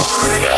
Wow.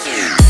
Yeah.